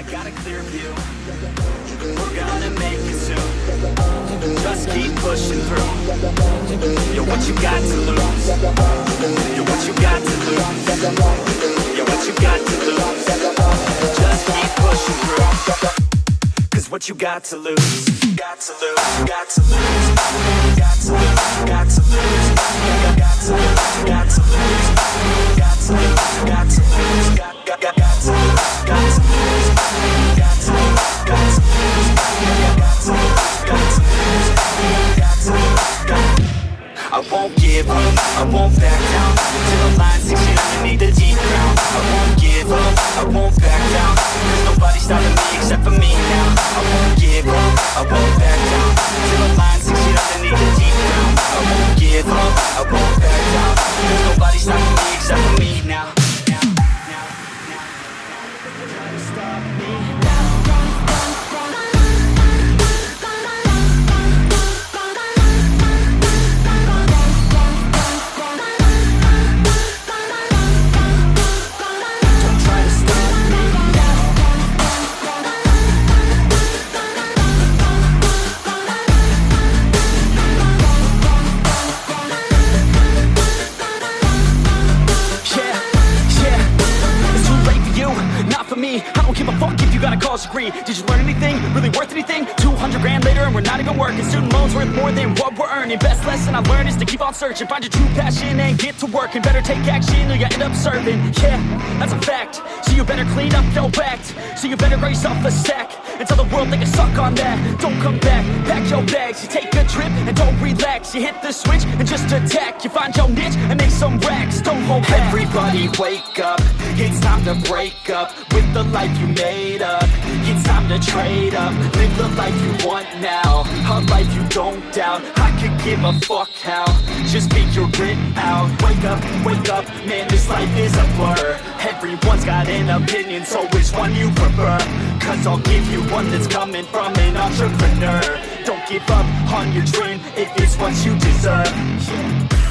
I got a clear view We're gonna make it soon Just keep pushing through You're what you got to lose You're what you got to lose You're what you got to lose Just keep pushing through Cause what you got to lose Got to lose, got to lose Got to lose, got to lose Got to lose, got to lose Got to lose, got to lose got to lose Got to lose won't back down. Till the line six feet underneath the deep ground I won't give up, I won't back down. There's nobody stopping me except for me now. I won't give up, I won't back down. Till the line six feet underneath the deep ground give a fuck if you got a college degree Did you learn anything, really worth anything? 200 grand later and we're not even working. Student loans worth more than what we're earning. Best lesson I learned is to keep on searching. Find your true passion and get to work. And better take action or you end up serving. Yeah, that's a fact. So you better clean up your act. So you better raise yourself a sack And tell the world they can suck on that. Don't come back, pack your bags. You take a trip and don't relax. You hit the switch and just attack. You find your niche and make some racks. Don't hold back. Everybody wake up. It's time to break up With the life you made up. It's time to trade up. Live the life you want now. A life you don't doubt. I give a fuck how. Just figure it out. Wake up, wake up Man, this life is a blur. Everyone's got an opinion So which one you prefer? Cause I'll give you one that's coming from an entrepreneur. Don't give up on your dream if It is what you deserve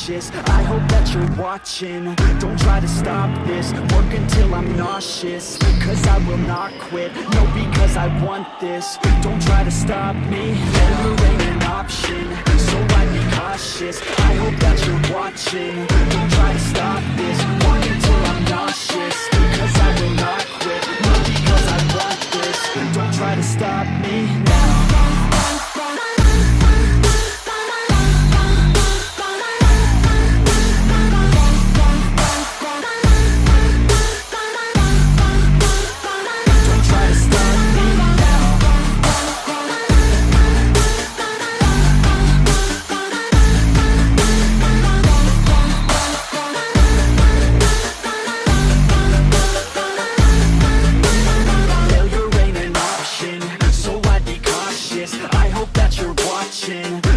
cautious I hope that you're watching, don't try to stop this. Work until I'm nauseous, cause I will not quit. No, because I want this, don't try to stop me. Failure ain't an option, so I'd be cautious. I hope that you're watching, don't try to stop this. Work until I'm nauseous, cause I will not quit. No, because I want this, don't try to stop me hope that you're watching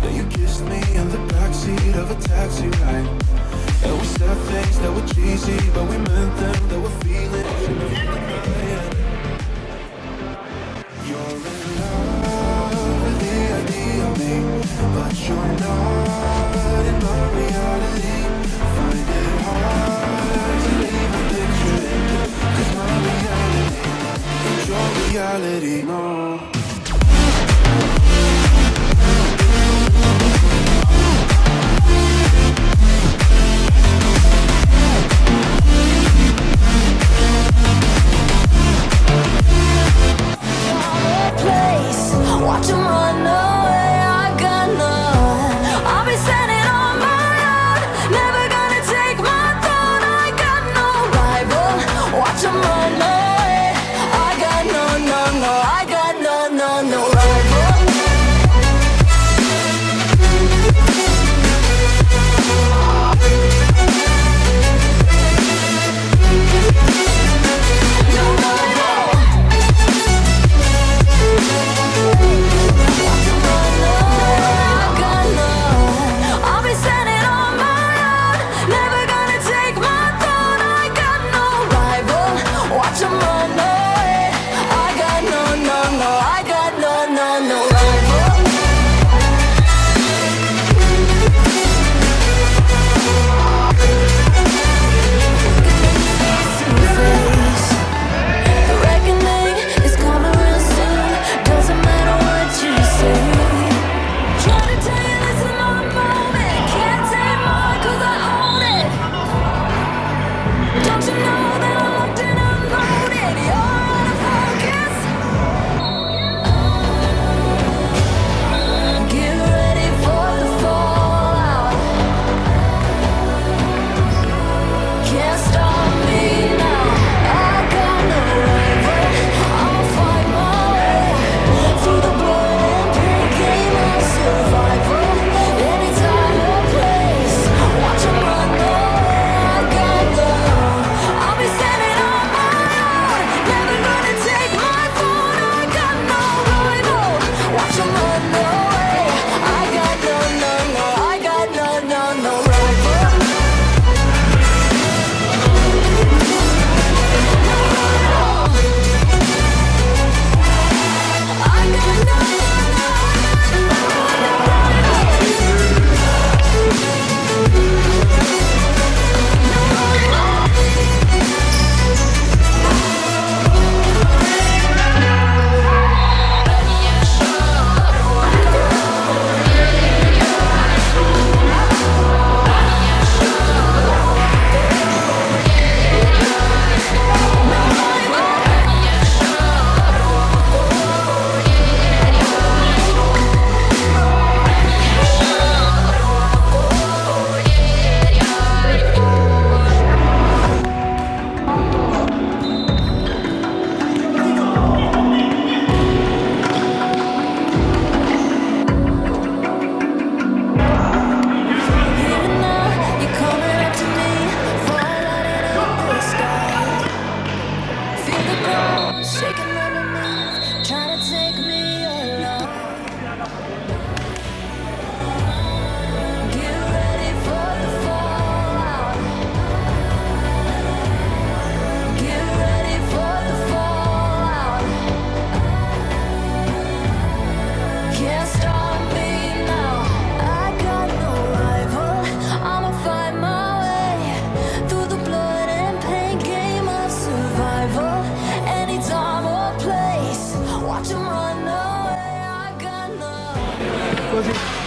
Then you kissed me in the backseat of a taxi ride And we said things that were cheesy But we meant them, that were feelings You're in love with the idea of me But you're not in my reality Find it hard to leave a picture my reality is your reality no. 收听。